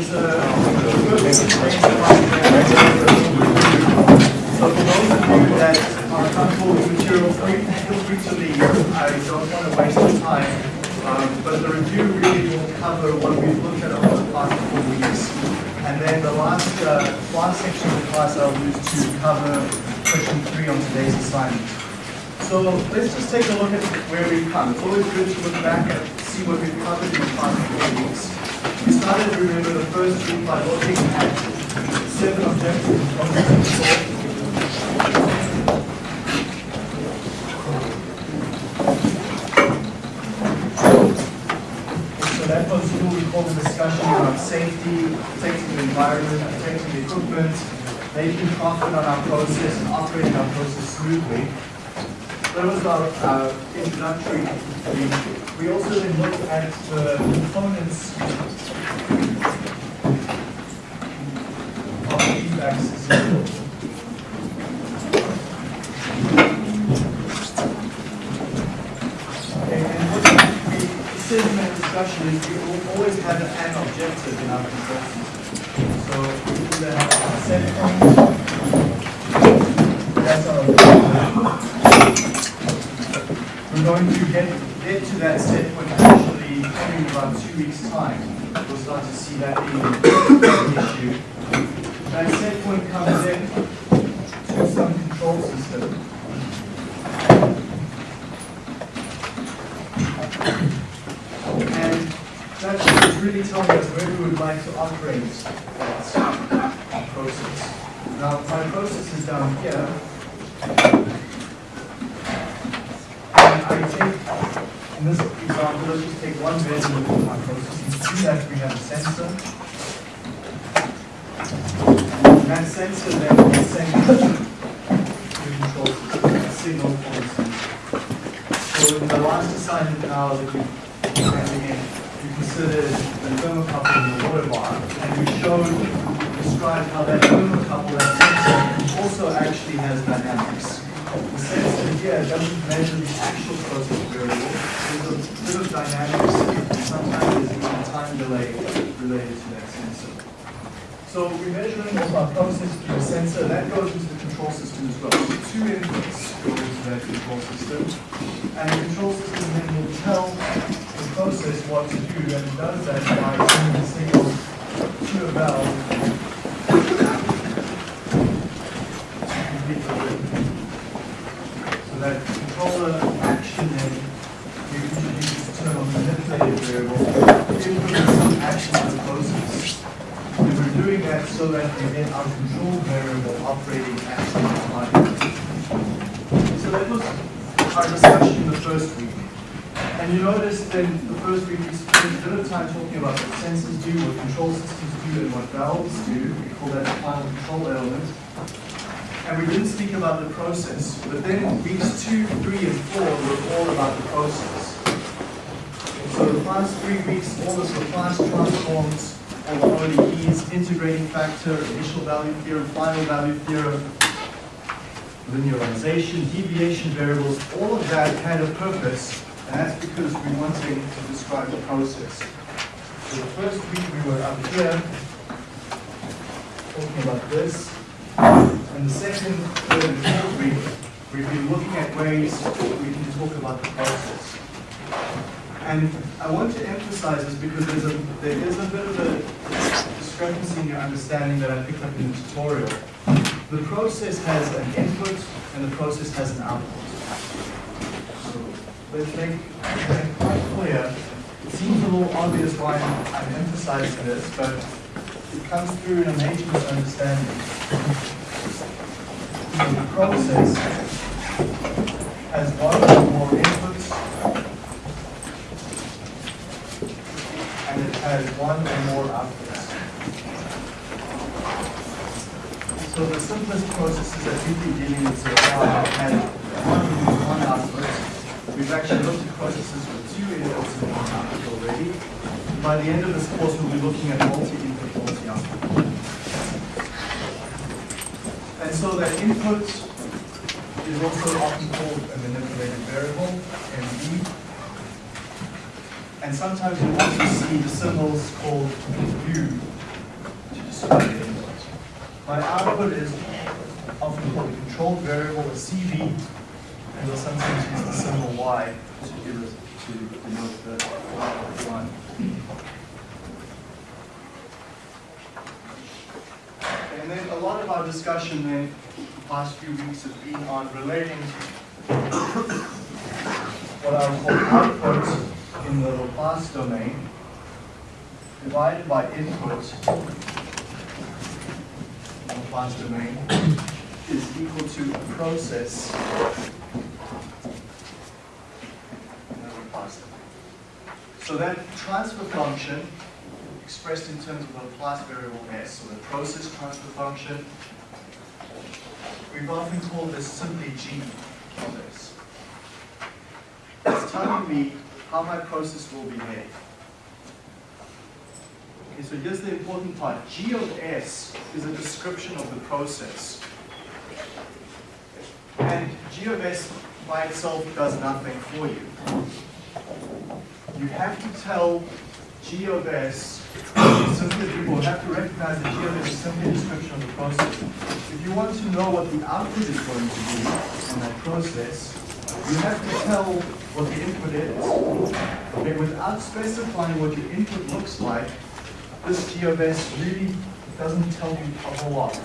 So for those of you that are comfortable with material, feel free to leave. I don't want to waste your time. But the review really will cover what we've looked at over the past four weeks. And then the last, uh, last section of the class I'll use to cover question three on today's assignment. So let's just take a look at where we've come. It's always good to look back and see what we've covered in the past four weeks. We started, to remember, the first week by looking at seven objectives of concept So that was we call the discussion around safety, protecting the environment, protecting the equipment, making profit on our process and operating our process smoothly. That was our uh, introductory week. We also then looked at the components of the feedback system. Okay, and what we said in that discussion is we always have an objective in our system. So we either have a set point, that's our objective. We're going to get, get to that set point actually in about two weeks' time. We'll start to see that being an issue. That set point comes in to some control system. And that is really telling us where we would like to operate that process. Now, my process is down here. And I take, in this example, let's just take one variable of my process. You see that we have a sensor. And that sensor then will a signal for the sensor. So in the last assignment now that we handing in, we considered the thermocouple in the water bath, and we showed, described how that thermocouple, that sensor, also actually has dynamics. The sensor here doesn't measure the actual process variable, there's a bit of dynamics, and sometimes there's even time delay related to that sensor. So we're measuring of our process through the sensor, that goes into the control system as well. So two inputs go into that control system, and the control system then will tell the process what to do, and it does that by sending a signal to a valve. to complete the loop. So that controller action then, we introduce this term of manipulated variable, inputting some action to the process. And we're doing that so that we get our control variable operating at the time. So that was our discussion in the first week. And you notice then the first week we spent a bit of time talking about what sensors do, what control systems do, and what valves do. We call that the final control element. And we didn't speak about the process, but then weeks two, three, and four were all about the process. So the past three weeks, all this Laplace transforms, all the ODEs, integrating factor, initial value theorem, final value theorem, linearization, deviation variables, all of that had a purpose, and that's because we wanted to describe the process. So the first week we were up here, talking about this, and the second, third, and fourth week, we've been looking at ways we can talk about the process. And I want to emphasize this because there's a, there is a bit of a discrepancy in your understanding that I picked up in the tutorial. The process has an input and the process has an output. So let's make that quite clear. It seems a little obvious why I'm, I'm emphasizing this, but it comes through in a major misunderstanding. The process has one or more inputs and it has one or more outputs. So the simplest processes that we've been dealing with so far have had one input, one output. We've actually looked at processes with two inputs and one output already. By the end of this course, we'll be looking at multi-input, multi-output. And so that input is also often called a manipulated variable, MV. And sometimes you also see the symbols called U produced by the input. My output is often called a controlled variable, a CV, and we'll sometimes use the symbol Y to give it to denote the one. And then a lot of our discussion then, the past few weeks has been on relating what I would call output in the Laplace domain divided by input in the Laplace domain is equal to a process in the Laplace domain. So that transfer function expressed in terms of the Laplace variable s, so the process transfer function, we've often called this simply g of s. It's telling me how my process will behave. Okay, so here's the important part. G of S is a description of the process. And G of S by itself does nothing for you. You have to tell G of S, simply people have to recognize that G of S is simply a description of the process. If you want to know what the output is going to be in that process, you have to tell what the input is. Okay, without specifying what your input looks like, this G of S really doesn't tell you a whole lot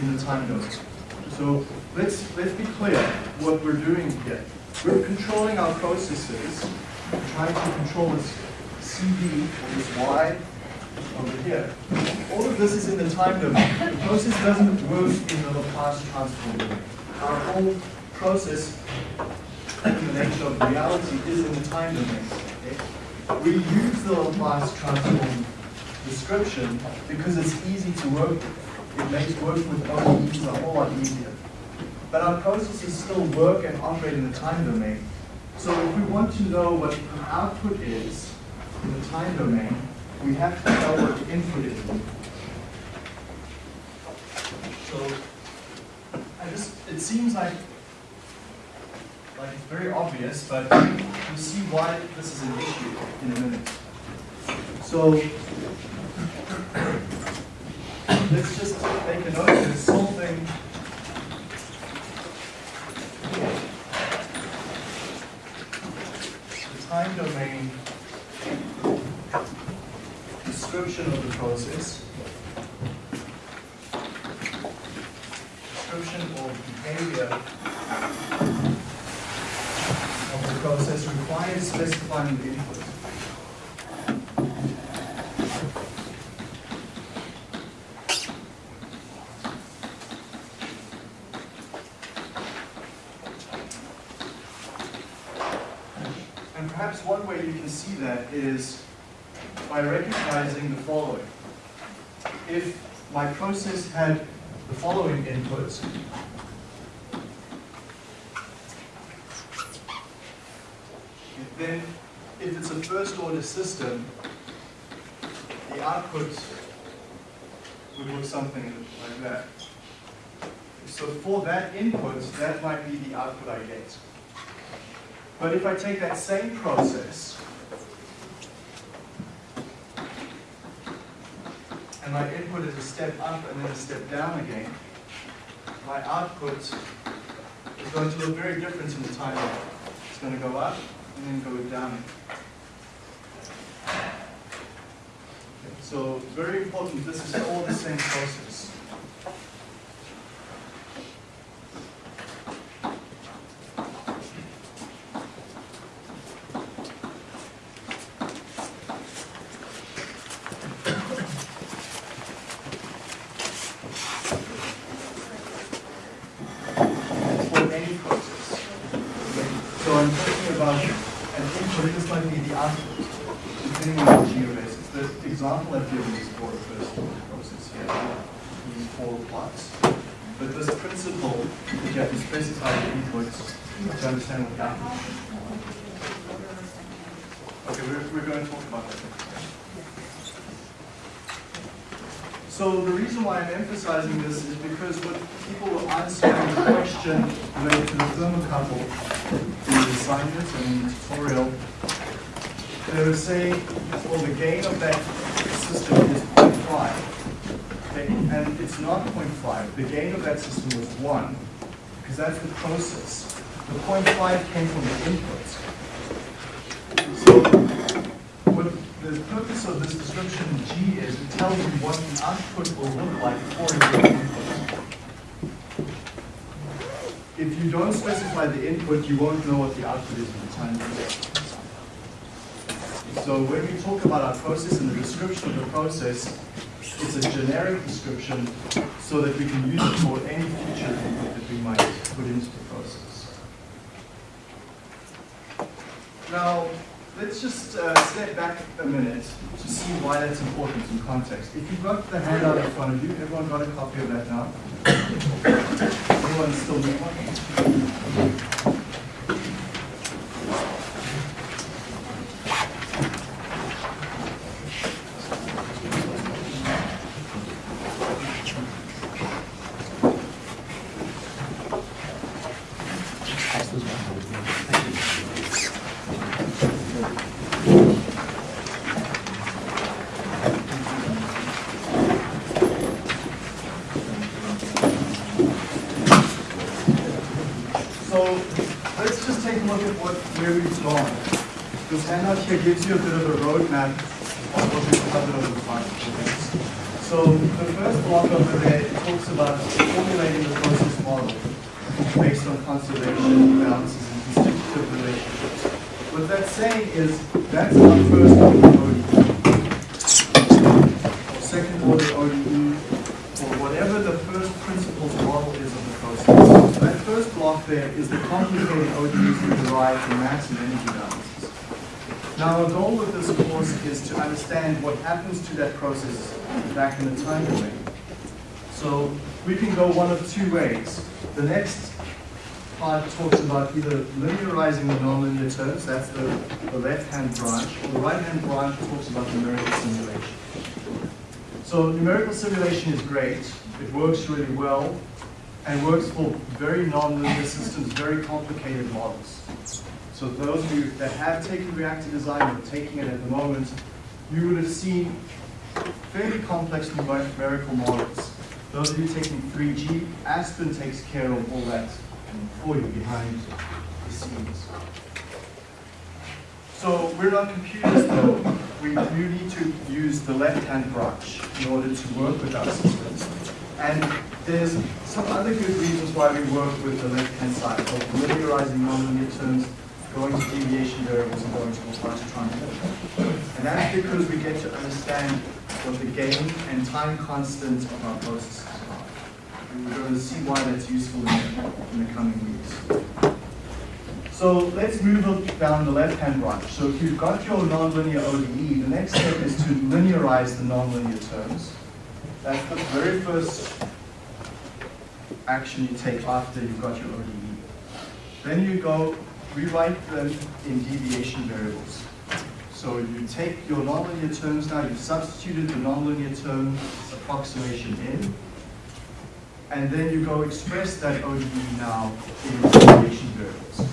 in the time domain. So let's let's be clear what we're doing here. We're controlling our processes, trying to control this CV or this Y over here. All of this is in the time domain. The process doesn't work in the Laplace transform domain. Our whole process in the nature of reality is in the time domain. Okay? We use the Laplace transform description because it's easy to work with. It makes working with ODEs a whole lot easier. But our processes still work and operate in the time domain. So if we want to know what the output is in the time domain, we have to know what the input is. So I just it seems like like it's very obvious, but you'll see why this is an issue in a minute. So let's just make a note of this solving the time domain description of the process, description or behavior of the process requires specifying the input. And perhaps one way you can see that is by recognizing the following. If my process had the following inputs, And then if it's a first order system, the output would look something like that. So for that input, that might be the output I get. But if I take that same process and my input is a step up and then a step down again, my output is going to look very different in the time. It's going to go up and then go down. So very important, this is all the same process. For any process. Okay? So I'm talking about an input, this might be the output, depending on the geobasis. The example I've given is for a first order process here, these four plots. But this principle, that you have to specify the inputs to understand what the output is. Okay, we're, we're going to talk about that. So the reason why I'm emphasizing this is because what people were answering the question related to the thermocouple in the assignment and in the tutorial, they were saying, well, the gain of that system is 0.5, okay, and it's not 0.5. The gain of that system was 1, because that's the process. The 0.5 came from the input. So what the purpose of this description G is it tells you what the output will look like for your input. If you don't specify the input, you won't know what the output is in the time. So when we talk about our process and the description of the process, it's a generic description so that we can use it for any future input that we might put into the process. Now, let's just uh, step back a minute to see why that's important in context. If you've got the handout in front of you, everyone got a copy of that now? Anyone still need one? So let's just take a look at what where we've gone. This handout here gives you a bit of a roadmap of what we've covered over the past few days. So the first block over there talks about formulating the process model based on conservation, balances, and constitutive relationships. What that's saying is that's our first order ODE. Or second order ODE, or whatever the first principles model is of the process. So that first block there is the complicated ODEs we derive from mass and energy balances. Now, our goal with this course is to understand what happens to that process back in the time domain. So we can go one of two ways. The next part talks about either linearizing the nonlinear terms, that's the, the left-hand branch, or the right-hand branch talks about numerical simulation. So numerical simulation is great. It works really well and works for very nonlinear systems, very complicated models. So those of you that have taken reactor design or taking it at the moment, you would have seen fairly complex numerical models. Those of you taking 3G, Aspen takes care of all that for you behind the scenes. So we're not computers though. We do need to use the left-hand branch in order to work with our systems. And there's some other good reasons why we work with the left-hand side, of linearizing nonlinear terms, going to deviation variables, and going to Laplace transform. And that's because we get to understand what the gain and time constant of our processes are. And we're going to see why that's useful in the, in the coming weeks. So let's move down the left-hand branch. So if you've got your nonlinear ODE, the next step is to linearize the nonlinear terms. That's the very first action you take after you've got your ODE. Then you go rewrite them in deviation variables. So you take your nonlinear terms now, you've substituted the nonlinear term approximation in, and then you go express that ODE now in deviation variables.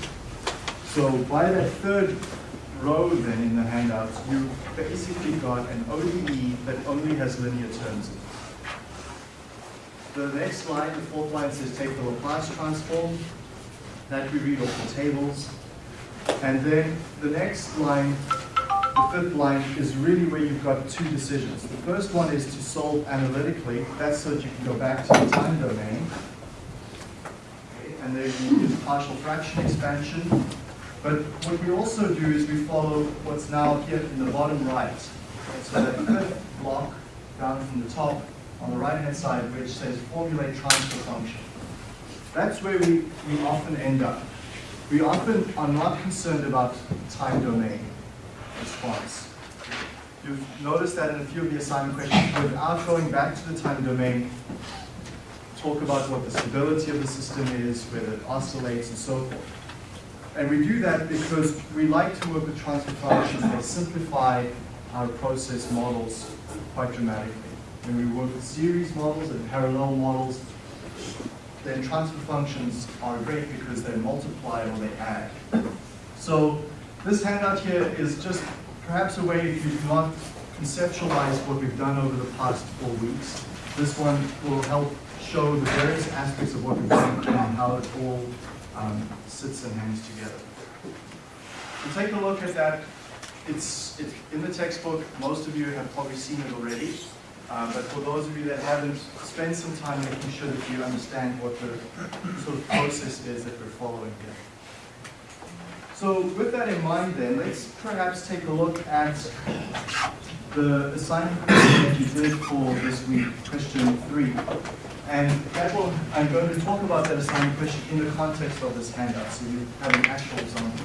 So by that third row then in the handouts, you basically got an ODE that only has linear terms in it. The next line, the fourth line says take the Laplace transform. That we read off the tables. And then the next line, the fifth line, is really where you've got two decisions. The first one is to solve analytically. That's so that you can go back to the time domain. Okay, And then you use partial fraction expansion. But what we also do is we follow what's now here in the bottom right. So that fifth block down from the top on the right-hand side, which says formulate transfer function. That's where we, we often end up. We often are not concerned about time domain response. You've noticed that in a few of the assignment questions, without going back to the time domain, talk about what the stability of the system is, whether it oscillates and so forth. And we do that because we like to work with transfer functions that simplify our process models quite dramatically. When we work with series models and parallel models, then transfer functions are great because they multiply or they add. So this handout here is just perhaps a way if you've not conceptualize what we've done over the past four weeks. This one will help show the various aspects of what we've done and how it all um, sits and hangs together. So take a look at that. It's, it's in the textbook. Most of you have probably seen it already. Uh, but for those of you that haven't, spend some time making sure that you understand what the sort of process is that we're following here. So with that in mind then, let's perhaps take a look at the assignment that you did for this week, question three. And that will, I'm going to talk about that assignment question in the context of this handout, so you have an actual example.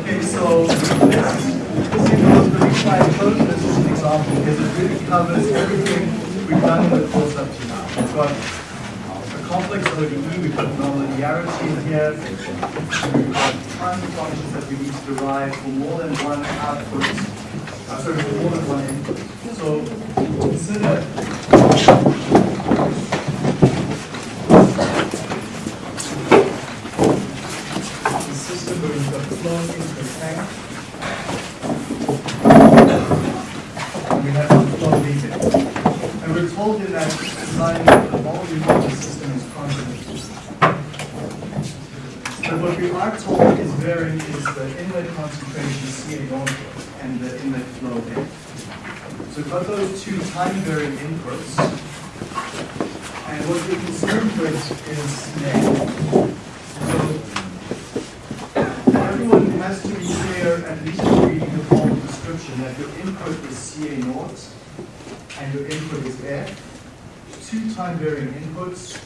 Okay, so let's see if the reason I chose this as an example because it really covers everything we've done in the course up to now. We've got a complex ODE, we've got nonlinearity in here, we've got time functions that we need to derive for more than one output, uh, sorry, for more than one input. So consider the system where we've got flow into the tank. And we have the flow leaving. And we're told in that design that the volume of the system is constant. But what we are told is the inlet concentration CA naught and the inlet flow rate. So we've got those two time varying inputs. And what we're concerned with is CA. So everyone has to be clear, at least reading the formal description, that your input is CA naught and your input is F, two time varying inputs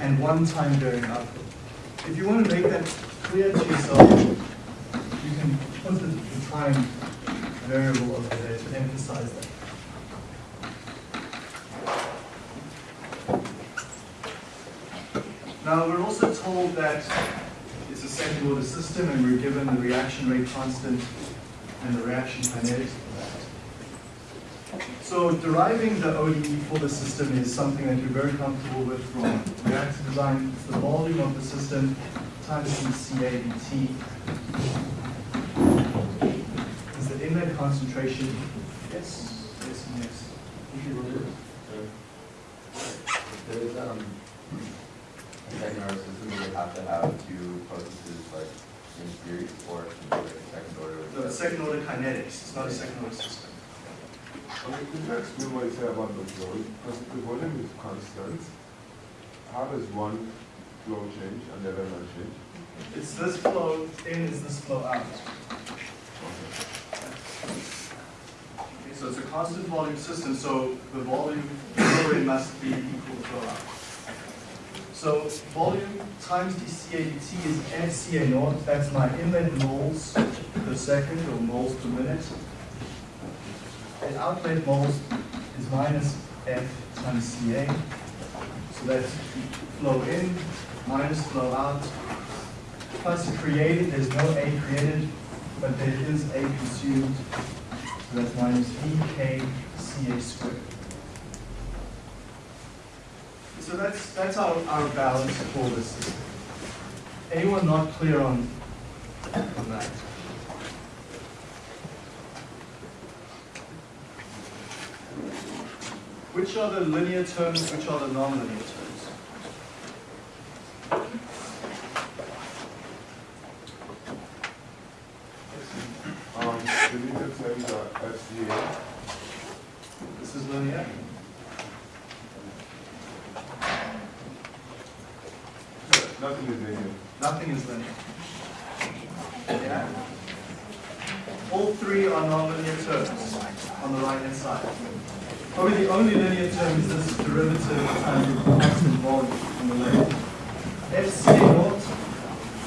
and one time varying output. If you want to make that clear to yourself, you can put the, the time variable over there to emphasize that. Now, we're also told that it's a second order system and we're given the reaction rate constant and the reaction kinetics for that. So deriving the ODE for the system is something that you're very comfortable with from reactor design. It's the volume of the system CABT is the inlet concentration. Yes, yes, yes. If you will. There is, um, a second order system where you have to have two processes like in series or it like second order. No, it's second order kinetics, it's not a second order system. Okay, could you explain what you say about the flow? Because the volume is constant. How does one flow change and the other not change? It's this flow in, is this flow out. Okay, so it's a constant volume system, so the volume flow in must be equal to flow out. So volume times dCAdt is FCA naught, that's my inlet moles per second or moles per minute. And outlet moles is minus F times Ca. So that's flow in minus flow out plus created, there's no A created, but there is A consumed. So that's minus VK CA squared. So that's, that's our, our balance for this system. Anyone not clear on, on that? Which are the linear terms, which are the nonlinear terms? Um, the linear terms are FCA. This is linear. Nothing is linear. Nothing is linear. Yeah? All three are nonlinear terms on the right-hand side. Probably the only linear term is this derivative times the constant volume on the left. FCA naught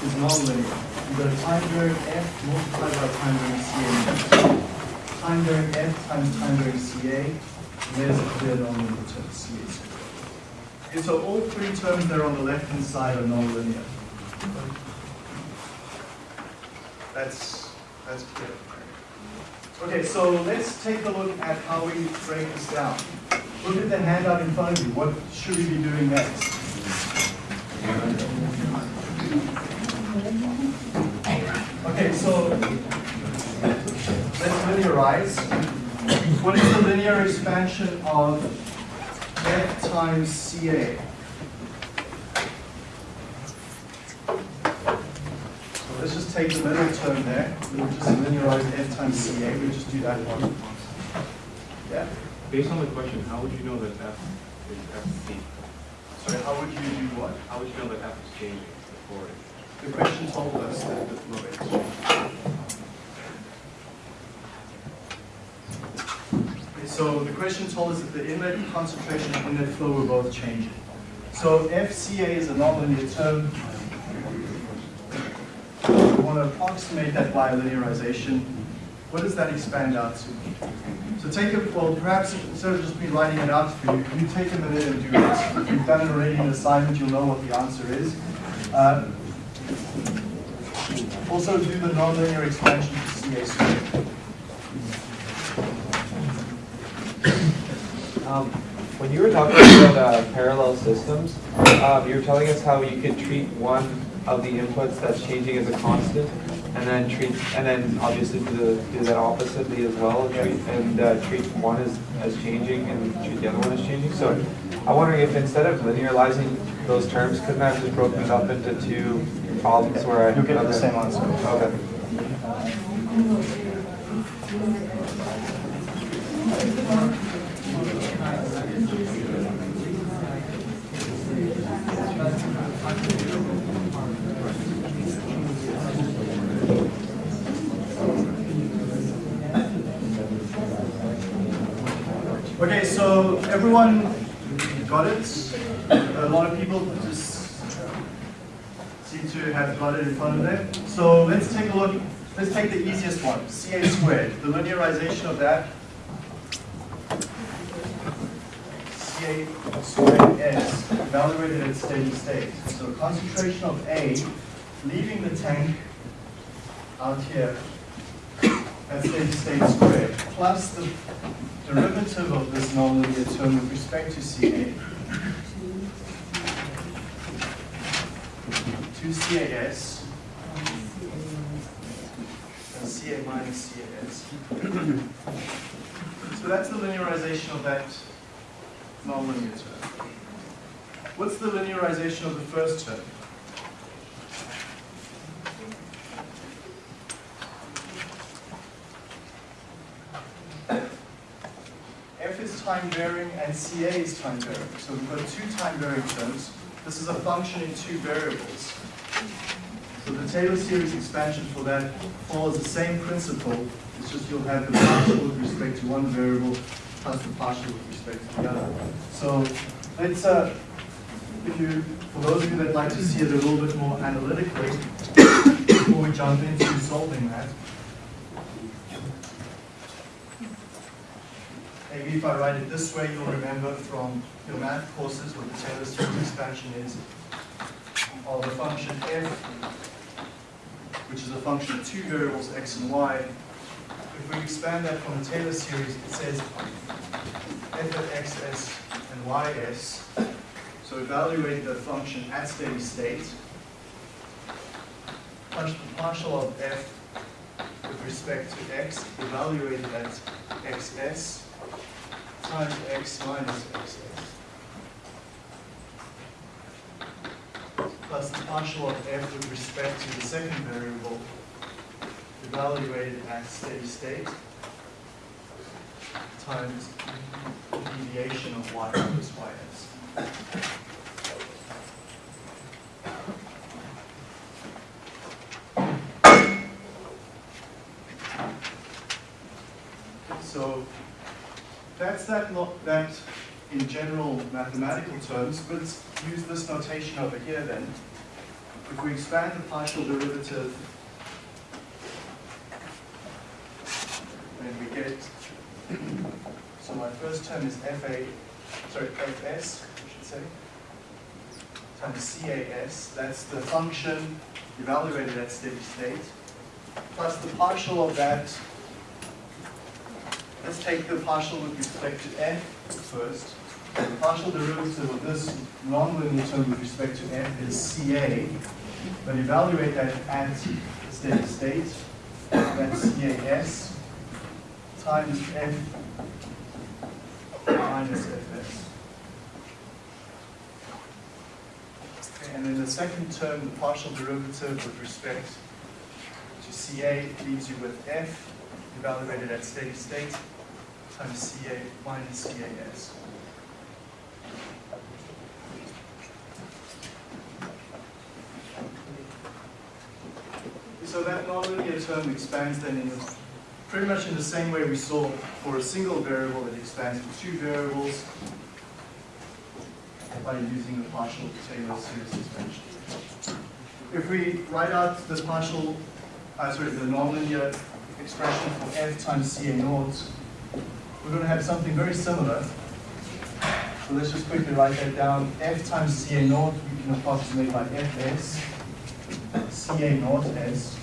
is nonlinear. You've got a time varying F multiplied by time varying CA naught. Time varying F times time varying CA, and there's a clear nonlinear term, CA. Okay, so all three terms there on the left-hand side are nonlinear. That's, that's clear. Okay, so let's take a look at how we break this down. Look at the handout in front of you. What should we be doing next? Okay, so linearize. What is the linear expansion of f times CA? So let's just take the middle term there. We'll just linearize f times CA. We'll just do that one. Yeah? Based on the question, how would you know that F is FC? Sorry, how would you do what? How would you know that F is changing before it? The question told us that the flow is change. So the question told us that the inlet concentration and inlet flow were both changing. So FCA is a nonlinear term. We want to approximate that by linearization. What does that expand out to? So take a, well, perhaps instead of just me writing it out for you, you take a minute and do this. If you've done it already in assignment, you'll know what the answer is. Uh, also do the nonlinear expansion to CA squared. Um, When you were talking about uh, parallel systems, um, you were telling us how you could treat one of the inputs that's changing as a constant, and then treat, and then obviously do, the- do that oppositely as well, and treat, and uh, treat one as, as changing and treat the other one as changing. So I'm wondering if instead of linearizing those terms, couldn't I have just broken it up into two problems where I? You'll get the same answer. Okay, so everyone got it? A lot of people just seem to have got it in front of them. So let's take a look, let's take the easiest one, CA squared, the linearization of that. CA squared S evaluated at steady state. So concentration of A leaving the tank out here at steady state squared plus the derivative of this nonlinear term with respect to CA. 2CAS and CA minus CAS. So that's the linearization of that nonlinear term. What's the linearization of the first term? F is time varying and CA is time varying. So we've got two time varying terms. This is a function in two variables. So the Taylor series expansion for that follows the same principle. It's just you'll have the partial with respect to one variable plus the partial with respect to the other. So let's, uh, if you, for those of you that like to see it a little bit more analytically, before we jump into solving that, Maybe if I write it this way, you'll remember from your math courses what the Taylor series expansion is of the function f, which is a function of two variables, x and y. If we expand that from the Taylor series, it says f of xs and ys. So evaluate the function at steady state. Partial of f with respect to x, evaluated at xs times x minus xs. Plus the partial of f with respect to the second variable evaluated at steady state times the deviation of y minus ys. So that, not that in general mathematical terms, but use this notation over here then. If we expand the partial derivative, then we get, so my first term is fa, sorry, fs, I should say, times CAS, that's the function evaluated at steady state, plus the partial of that, let's take the partial with respect to f first. The partial derivative of this nonlinear term with respect to f is CA, but evaluate that at steady state, that's CAS times f minus fs. And then the second term, the partial derivative with respect to CA leaves you with f evaluated at steady state times CA minus CAS. So that nonlinear term expands then in pretty much in the same way we saw for a single variable, it expands to two variables by using the partial Taylor series expansion. If we write out the partial, uh, sorry, the nonlinear expression for f times CA naught, we're going to have something very similar. So let's just quickly write that down. f times CA naught we can approximate by fs, CA naught s,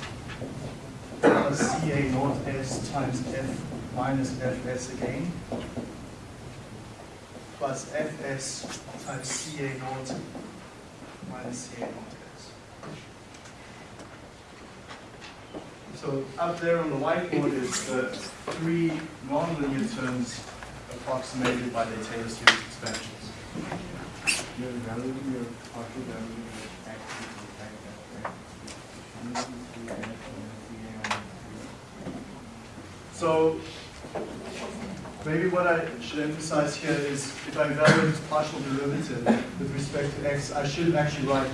plus CA naught s times f minus fs again, plus fs times CA naught minus CA naught s. So up there on the whiteboard is the three nonlinear terms approximated by the Taylor series expansions. So maybe what I should emphasize here is if I evaluate partial derivative with respect to x, I should actually write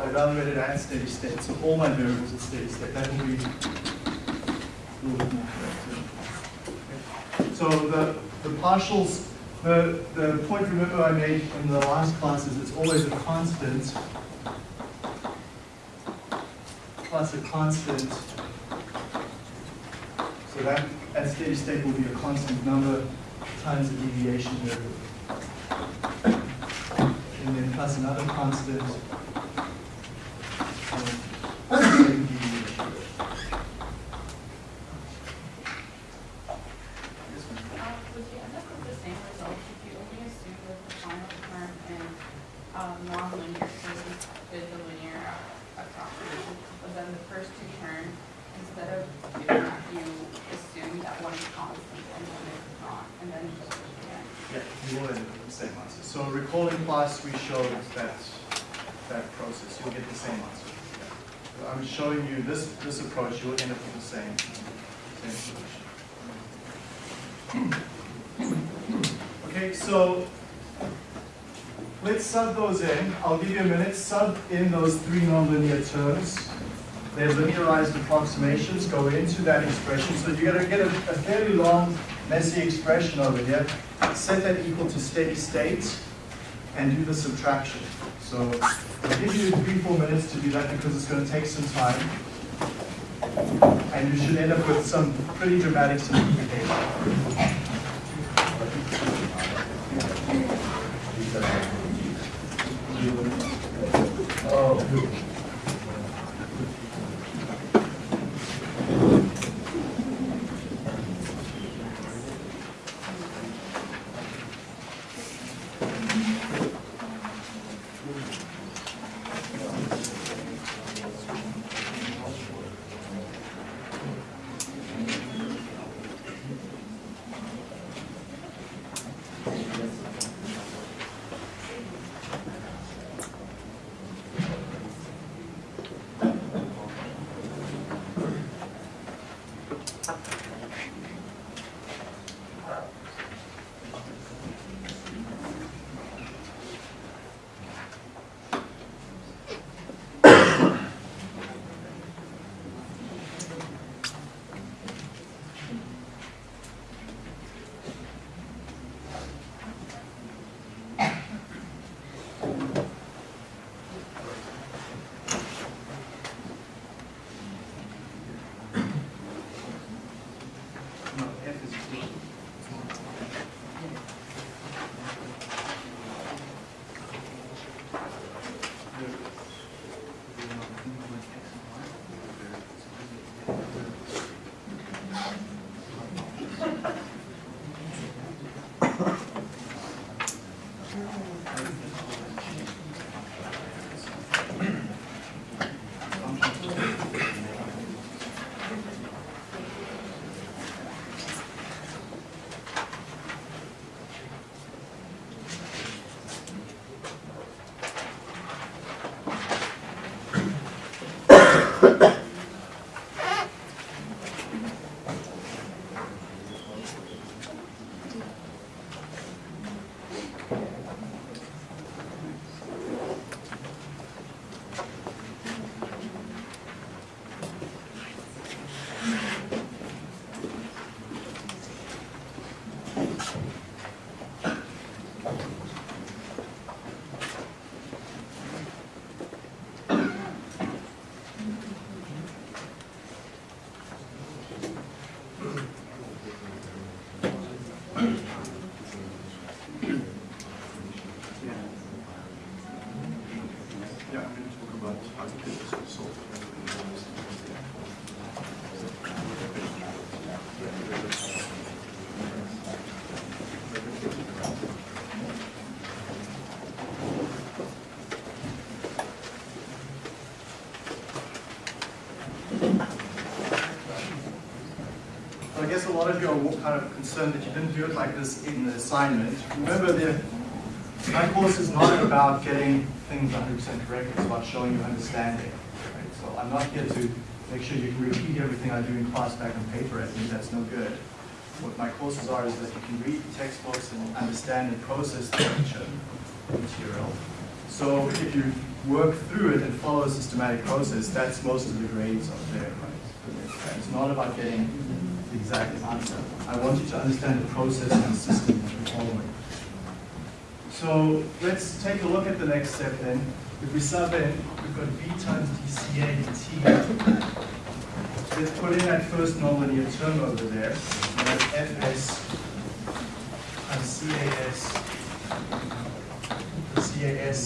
I evaluated at steady state, so all my variables at steady state. That will be a little bit more correct. So the, the partials, the, the point remember I made in the last class is it's always a constant plus a constant so that at steady state will be a constant number times the deviation variable. And then plus another constant. um, same deviation variable. Yes, ma'am. Uh, Would you end up with the same result if you only assume that the final term in um, non-linear terms is a linear approximation, but then the first two terms, instead of doing that, you assume that one is constant and one is not, and then you just switch again? Yeah, you will end up with the same answer. So recall in class, we showed that, that process, you'll get the same answer. Yeah. I'm showing you this, this approach, you'll end up with the same, same solution. Okay, so let's sub those in. I'll give you a minute. Sub in those three nonlinear terms. Their linearized approximations go into that expression. So you're going to get a, a fairly long, messy expression over here. Set that equal to steady state and do the subtraction. So I'll give you three, four minutes to do that because it's going to take some time. And you should end up with some pretty dramatic simplification. Lot of you are kind of concerned that you didn't do it like this in the assignment. Remember, the, my course is not about getting things 100% correct, it's about showing you understanding. Right? So I'm not here to make sure you can repeat everything I do in class back on paper, I think that's no good. What my courses are is that you can read textbooks and understand and process the lecture material. So if you work through it and follow a systematic process, that's most of the grades are there, right? It's not about getting the exact answer. I want you to understand the process and the system that you're following. So let's take a look at the next step then. If we sub in, we've got b times dca t. Let's put in that first nonlinear term over there. Fs times cas CAS.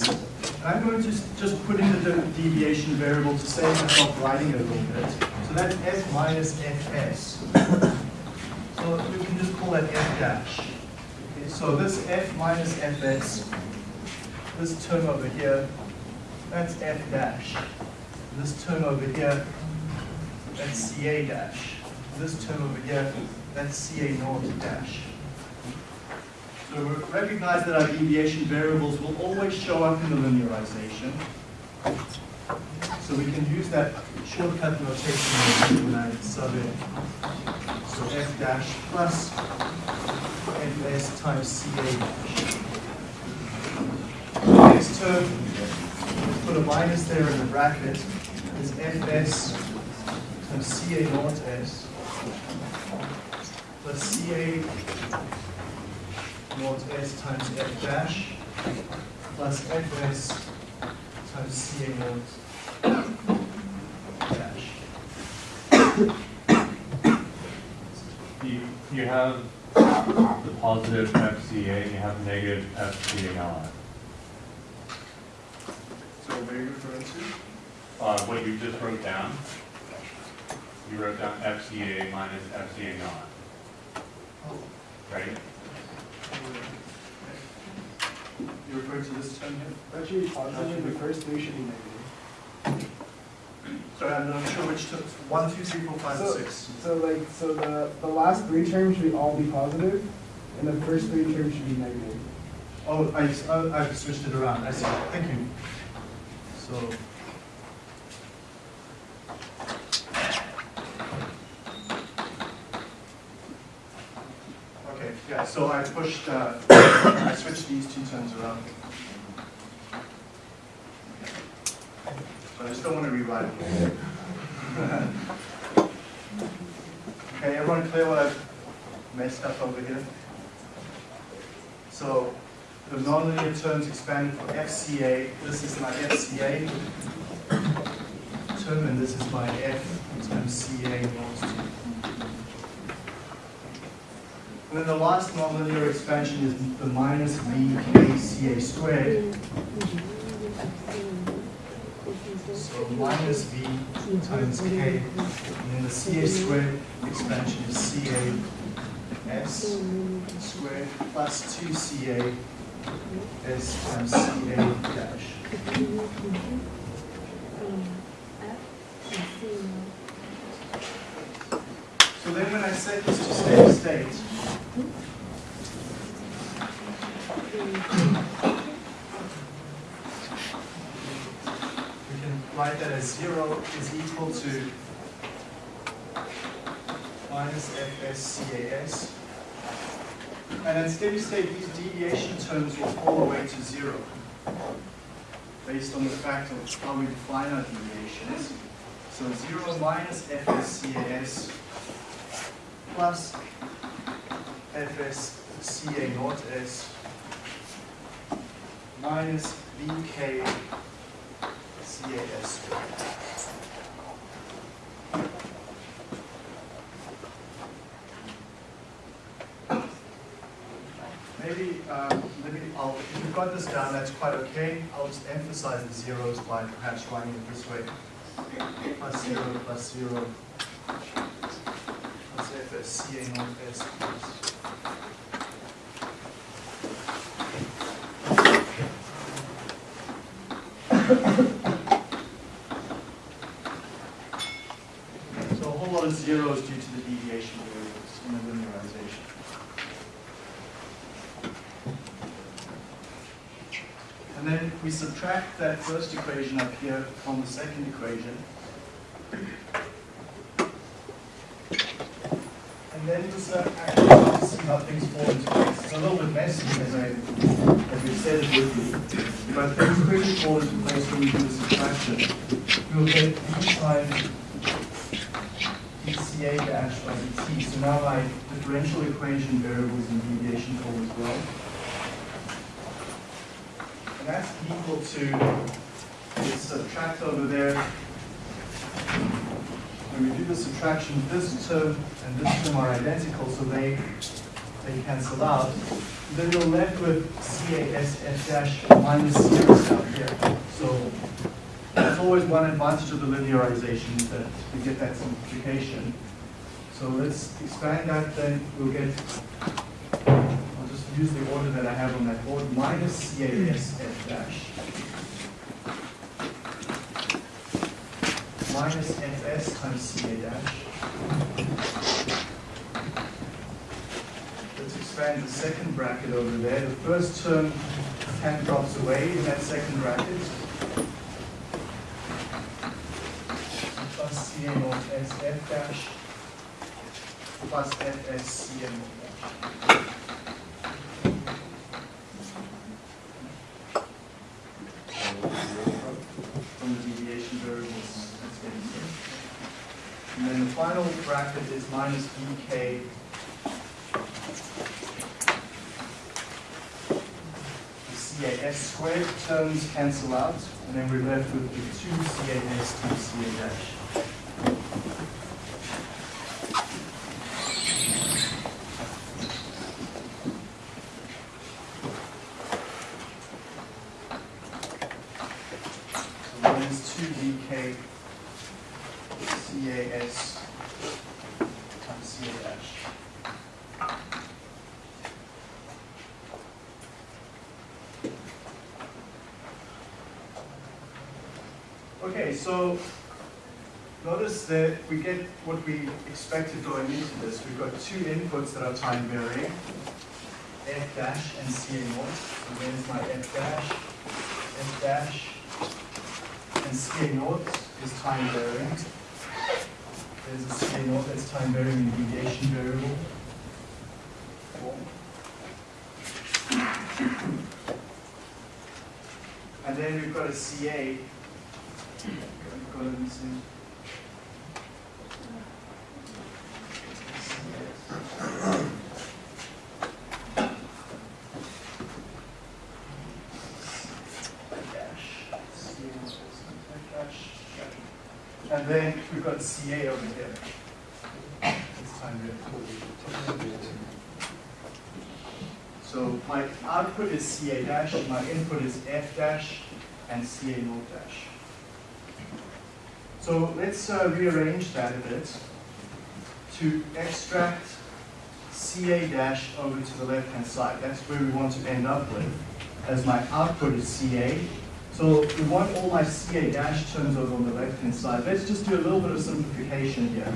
I'm going to just- just put in the deviation variable to save myself writing it a little bit. That's F minus FS. So we can just call that F dash. Okay, So this F minus FS, this term over here, that's F dash. This term over here, that's CA dash. This term over here, that's CA naught dash. So recognize that our deviation variables will always show up in the linearization. So we can use that shortcut notation when I sub in. So f dash plus fs times ca dash. Next term, put a minus there in the bracket, is fs times ca naught s plus ca naught s times f dash plus fs times ca naught dash. You, you have the positive FCA and you have negative FCA on it. So what are you referring to? Uh, what you just wrote down, you wrote down FCA minus FCA not, Oh, right? Referring to this term here? Actually, positive, the first three should be negative. Sorry, I'm not sure which terms, one, two, three, four, five, So- six. So like, so the, the last three terms should all be positive, and the first three terms should be negative. Oh, I, oh, I've switched it around, I see, thank you. So. Okay, yeah, so I pushed, uh, I switched these two terms around. So I don't want to rewrite it. Okay, everyone clear what I've messed up over here? So the nonlinear terms expanded for FCA, this is my FCA term, and this is my F times CA. And then the last nonlinear expansion is the minus VKCA squared. So minus V times K, and then the CA squared expansion is CA S squared plus two CA S times CA dash. So then when I set this to steady state, we can write that as zero is equal to minus FSCAS. And at steady state, these deviation terms will fall away to zero based on the fact of how we define our deviations. So zero minus FSCAS plus FSCA naught S minus VK CAS. Maybe, um, maybe I'll, if you've got this down, that's quite okay. I'll just emphasize the zeros by perhaps writing it this way. Plus zero, plus zero. Plus FSCA naught S plus. So a whole lot of zeros due to the deviation variables in the linearization. And then we subtract that first equation up here from the second equation. And then just uh, actually things fall into place. It's a little bit messy as I, we said it would be. But things quickly fall into place when we do the subtraction. We'll get d times dCA dash by dt. So now my differential equation variables in deviation form as well. And that's equal to this subtract over there. When we do the subtraction, this term and this term are identical, so they they cancel out. Then you're left with CASF dash minus down here. So that's always one advantage of the linearization, that we get that simplification. So let's expand that, then we'll get, I'll just use the order that I have on that board, minus CASF dash. Minus FS times CA dash. Let's expand the second bracket over there. The first term hand drops away in that second bracket. plus CA naught S F dash plus FS CA naught dash. From the deviation variables. And then the final bracket is minus VK the CAS squared terms cancel out, and then we're left with the two CAS times CA dash. So minus two VK CAS times CA dash. Okay, so notice that we get what we expected going into this. We've got two inputs that are time varying, f dash and CA naught. So there's my f dash, f dash, and CA naught is time varying. There's a CA naught that's time varying in deviation variable. And then we've got a CA Go ahead and then we've got CA over here. So my output is CA dash, my input is F dash, and CA naught dash. So let's uh, rearrange that a bit to extract CA dash over to the left-hand side. That's where we want to end up with, as my output is CA. So we want all my CA dash terms over on the left-hand side. Let's just do a little bit of simplification here.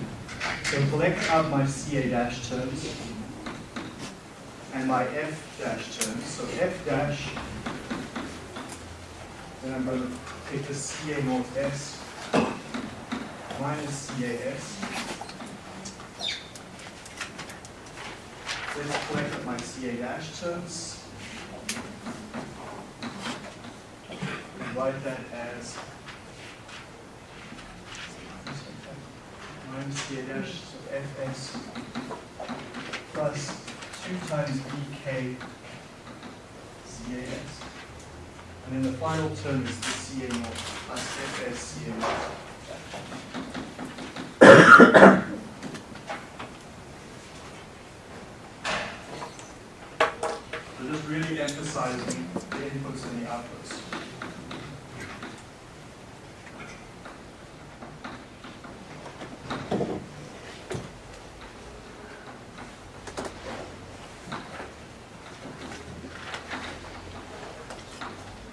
So collect out my CA dash terms and my F dash terms. So F dash, then I'm going to take the CA naught S minus CAS. Let's collect my CA dash terms. Write that as minus CA dash of FS plus two times VK. And then the final term is the CA naught plus FS CA naught. So just really emphasizing the inputs and the outputs.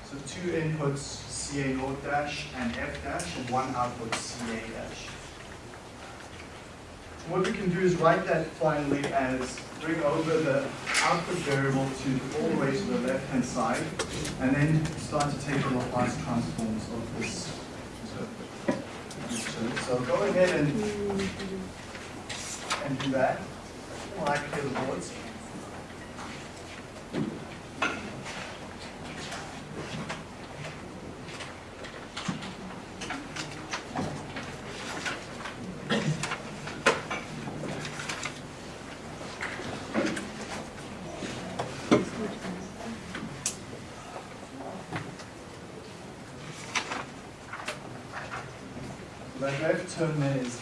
So two inputs, CA naught dash and F dash, and one output, CA dash. What we can do is write that finally as bring over the output variable to all the way to the left-hand side, and then start to take the Laplace transforms of this. So go ahead and, and do that. I the boards. So that left term there is,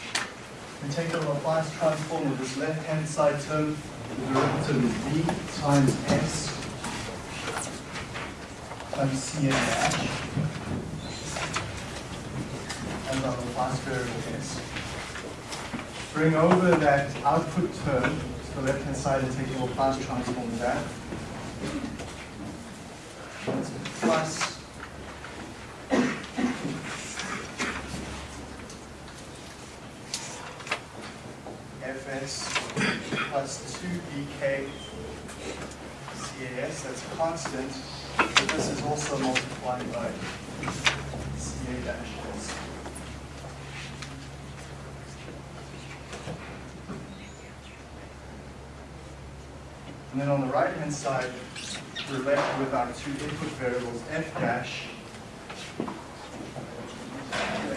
we take the Laplace transform of this left-hand side term, the derivative is b times s times ca dash. And our Laplace variable s. Bring over that output term to the left-hand side and take the Laplace transform that. That's Plus Fs plus two VK CAS, that's constant, but this is also multiplied by CA dash S. And then on the right-hand side, we're left with our two input variables, F dash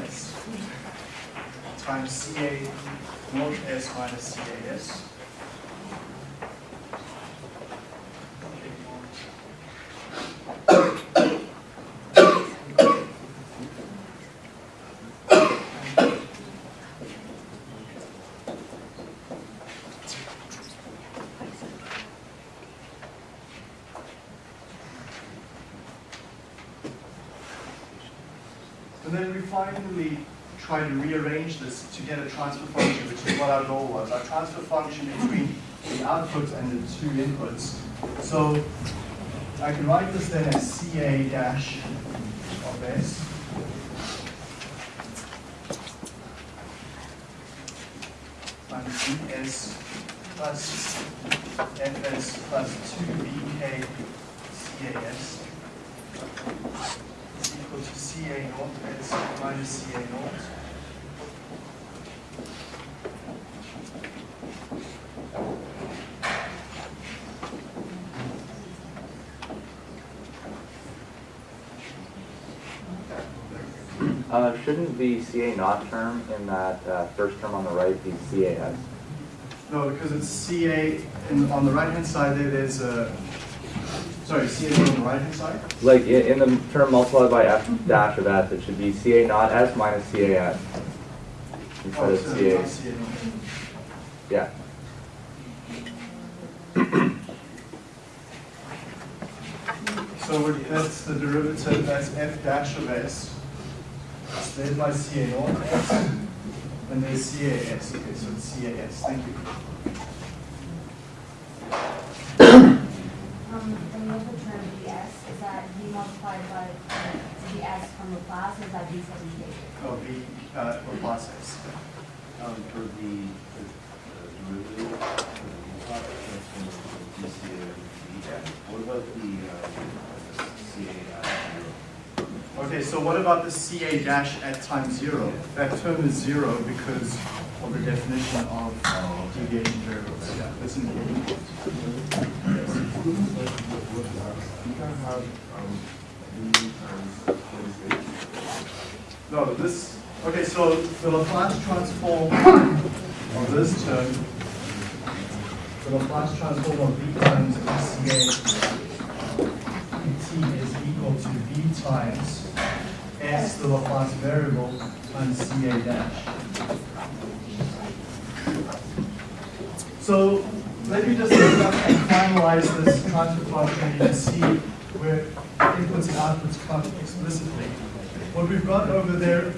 S times CA naught S minus CAS. And then we finally try to rearrange this to get a transfer function, which is what our goal was. Our transfer function between the outputs and the two inputs. So I can write this then as CA dash of S. Plus FS plus 2VK CAS is equal to CA naught S minus CA naught. Uh, shouldn't the CA not term in that uh, first term on the right be CAS? No, because it's CA, and on the right-hand side there, there's a, sorry, CA on the right-hand side? Like i- in the term multiplied by F dash of S, it should be CA not S minus CAS. Instead Oh, of so CA, CA yeah. So that's the derivative, that's f dash of s, divided by CA naught s, and there's CAS, okay, so it's CAS, thank you. Um, the middle term ds, is that d multiplied by uh, ds from Laplace, is that d segmentation? Oh, B, uh, Laplace s. Um, for the, the the derivative, for the Laplace transform of the DCA of the, what about the, uh, CA dash zero? Okay, so what about the CA dash at time zero? That term is zero because of the definition of deviation variables. Yeah, that's important. No, this, okay, so the Laplace transform of this term, the Laplace transform of V times CA t is equal to V times S, the Laplace variable, times CA dash. So let me just look up and finalize this transfer function. Can see where inputs and outputs come explicitly. What we've got over there,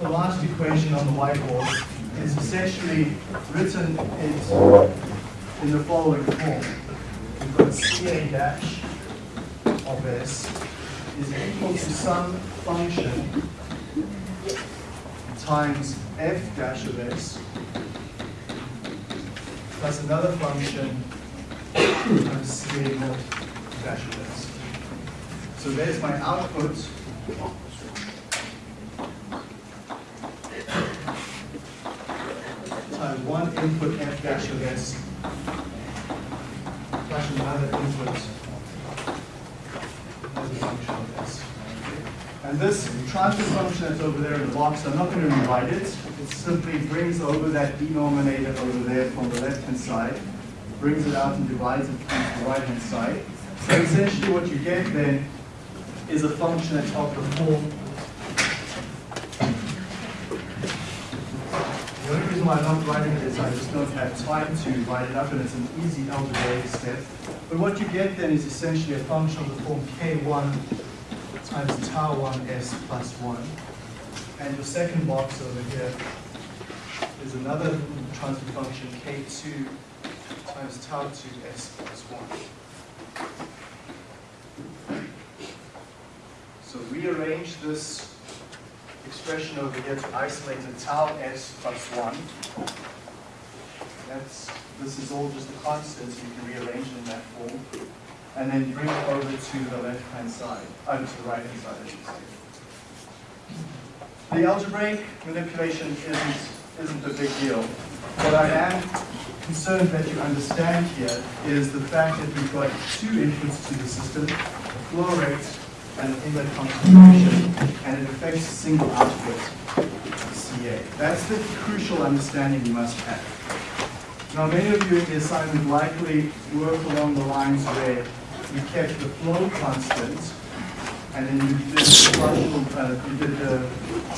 the last equation on the whiteboard, is essentially written in, in the following form. We've got CA dash of S is equal to some function times F dash of S plus another function times naught dash of S. So there's my output. Times one input F dash of S plus another input as a function. And this transfer function that's over there in the box, I'm not going to rewrite it. It simply brings over that denominator over there from the left-hand side, brings it out and divides it on the right-hand side. So essentially what you get then is a function that's of the form. The only reason why I'm not writing it is I just don't have time to write it up and it's an easy algebraic step. But what you get then is essentially a function of the form k1 times tau 1s plus 1. And your second box over here is another transfer function k2 times tau 2s plus 1. So rearrange this expression over here to isolate the tau s plus 1. That's, this is all just a constant, so you can rearrange it in that form. And then bring it over to the left-hand side, over to the right-hand side. The algebraic manipulation isn't, isn't a big deal. What I am concerned that you understand here is the fact that we've got two inputs to the system, a flow rate and an inlet concentration, and it affects a single output, CA. That's the crucial understanding you must have. Now, many of you in the assignment likely work along the lines where you kept the flow constant, and then you did the partial, uh, you did the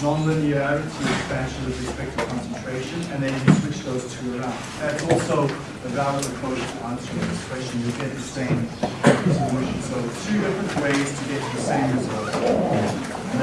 nonlinearity expansion with respect to concentration, and then you switch those two around. That's also a valid approach to answering this question. You'll get the same solution. So two different ways to get the same result. And